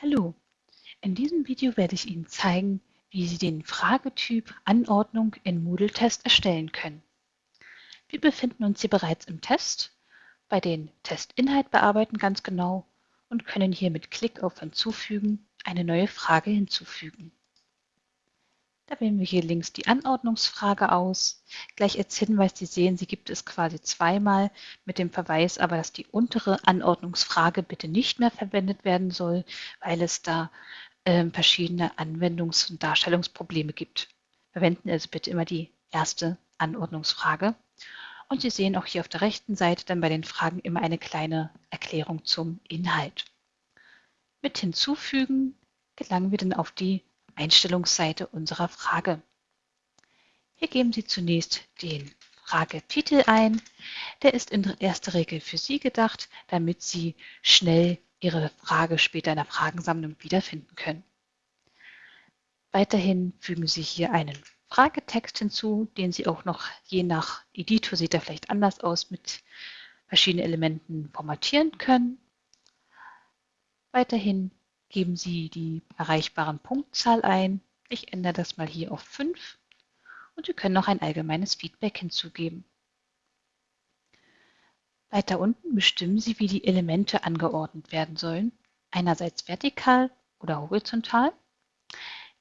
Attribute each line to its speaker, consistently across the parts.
Speaker 1: Hallo, in diesem Video werde ich Ihnen zeigen, wie Sie den Fragetyp Anordnung in Moodle Test erstellen können. Wir befinden uns hier bereits im Test, bei den Testinhalt bearbeiten ganz genau und können hier mit Klick auf Hinzufügen eine neue Frage hinzufügen. Da wählen wir hier links die Anordnungsfrage aus. Gleich als Hinweis, Sie sehen, sie gibt es quasi zweimal mit dem Verweis aber, dass die untere Anordnungsfrage bitte nicht mehr verwendet werden soll, weil es da äh, verschiedene Anwendungs- und Darstellungsprobleme gibt. Verwenden also bitte immer die erste Anordnungsfrage. Und Sie sehen auch hier auf der rechten Seite dann bei den Fragen immer eine kleine Erklärung zum Inhalt. Mit Hinzufügen gelangen wir dann auf die Einstellungsseite unserer Frage. Hier geben Sie zunächst den Fragetitel ein. Der ist in erster Regel für Sie gedacht, damit Sie schnell Ihre Frage später in der Fragensammlung wiederfinden können. Weiterhin fügen Sie hier einen Fragetext hinzu, den Sie auch noch je nach Editor, sieht er vielleicht anders aus, mit verschiedenen Elementen formatieren können. Weiterhin geben Sie die erreichbaren Punktzahl ein. Ich ändere das mal hier auf 5 und Sie können noch ein allgemeines Feedback hinzugeben. Weiter unten bestimmen Sie, wie die Elemente angeordnet werden sollen, einerseits vertikal oder horizontal.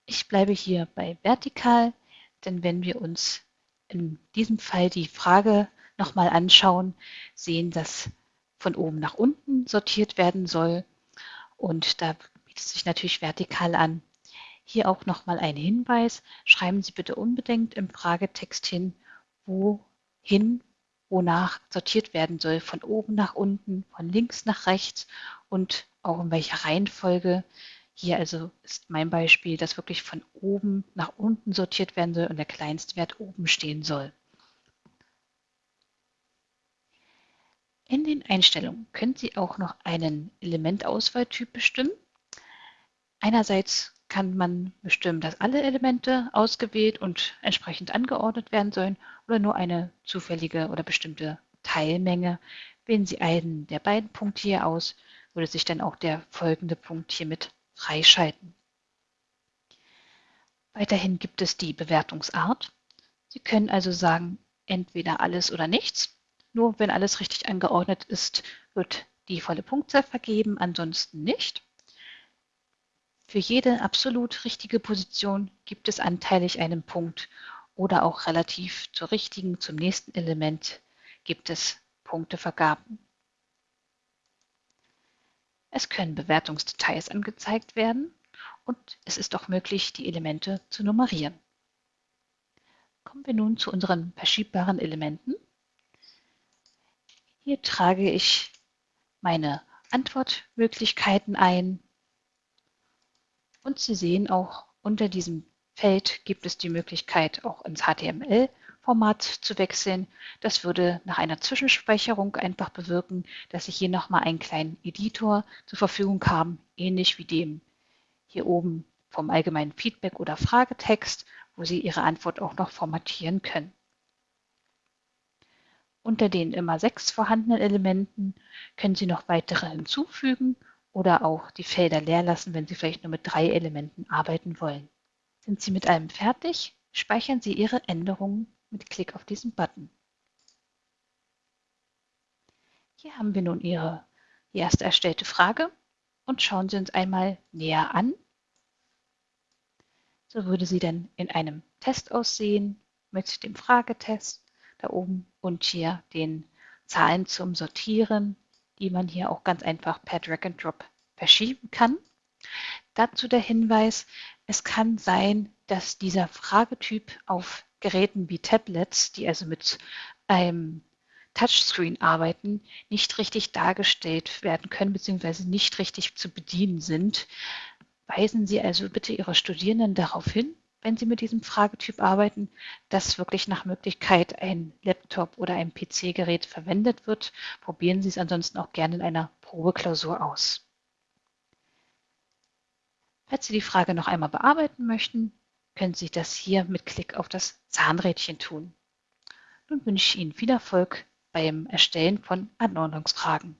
Speaker 1: Ich bleibe hier bei vertikal, denn wenn wir uns in diesem Fall die Frage nochmal anschauen, sehen, dass von oben nach unten sortiert werden soll. Und da bietet sich natürlich vertikal an. Hier auch nochmal ein Hinweis. Schreiben Sie bitte unbedingt im Fragetext hin, wohin, wonach sortiert werden soll. Von oben nach unten, von links nach rechts und auch in welcher Reihenfolge. Hier also ist mein Beispiel, dass wirklich von oben nach unten sortiert werden soll und der Kleinstwert oben stehen soll. In den Einstellungen können Sie auch noch einen Elementauswahltyp bestimmen. Einerseits kann man bestimmen, dass alle Elemente ausgewählt und entsprechend angeordnet werden sollen oder nur eine zufällige oder bestimmte Teilmenge. Wählen Sie einen der beiden Punkte hier aus, würde sich dann auch der folgende Punkt hiermit freischalten. Weiterhin gibt es die Bewertungsart. Sie können also sagen, entweder alles oder nichts. Nur wenn alles richtig angeordnet ist, wird die volle Punktzahl vergeben, ansonsten nicht. Für jede absolut richtige Position gibt es anteilig einen Punkt oder auch relativ zur richtigen, zum nächsten Element gibt es Punktevergaben. Es können Bewertungsdetails angezeigt werden und es ist auch möglich, die Elemente zu nummerieren. Kommen wir nun zu unseren verschiebbaren Elementen. Hier trage ich meine Antwortmöglichkeiten ein und Sie sehen auch unter diesem Feld gibt es die Möglichkeit, auch ins HTML-Format zu wechseln. Das würde nach einer Zwischenspeicherung einfach bewirken, dass Sie hier nochmal einen kleinen Editor zur Verfügung haben, ähnlich wie dem hier oben vom allgemeinen Feedback oder Fragetext, wo Sie Ihre Antwort auch noch formatieren können. Unter den immer sechs vorhandenen Elementen können Sie noch weitere hinzufügen oder auch die Felder leer lassen, wenn Sie vielleicht nur mit drei Elementen arbeiten wollen. Sind Sie mit allem fertig? Speichern Sie Ihre Änderungen mit Klick auf diesen Button. Hier haben wir nun Ihre erste erstellte Frage und schauen Sie uns einmal näher an. So würde sie dann in einem Test aussehen mit dem Fragetest da oben und hier den Zahlen zum Sortieren die man hier auch ganz einfach per Drag and Drop verschieben kann. Dazu der Hinweis, es kann sein, dass dieser Fragetyp auf Geräten wie Tablets, die also mit einem Touchscreen arbeiten, nicht richtig dargestellt werden können bzw. nicht richtig zu bedienen sind. Weisen Sie also bitte Ihre Studierenden darauf hin, wenn Sie mit diesem Fragetyp arbeiten, dass wirklich nach Möglichkeit ein Laptop oder ein PC-Gerät verwendet wird. Probieren Sie es ansonsten auch gerne in einer Probeklausur aus. Falls Sie die Frage noch einmal bearbeiten möchten, können Sie das hier mit Klick auf das Zahnrädchen tun. Nun wünsche ich Ihnen viel Erfolg beim Erstellen von Anordnungsfragen.